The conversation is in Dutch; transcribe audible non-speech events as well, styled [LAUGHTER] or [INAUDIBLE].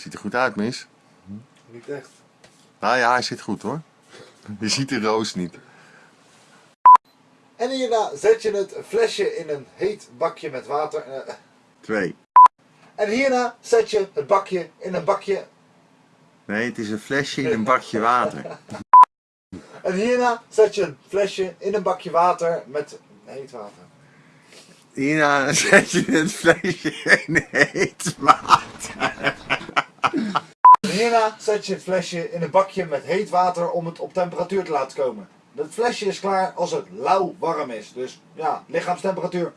Ziet er goed uit, mis. Niet echt. Nou ja, hij zit goed hoor. Je ziet de roos niet. En hierna zet je het flesje in een heet bakje met water. eh, Twee. En hierna zet je het bakje in een bakje. Nee, het is een flesje in een bakje water. [LAUGHS] En hierna zet je een flesje in een bakje water met heet water. Hierna zet je het flesje in heet water. Hierna zet je het flesje in een bakje met heet water om het op temperatuur te laten komen. Het flesje is klaar als het lauw warm is. Dus ja, lichaamstemperatuur.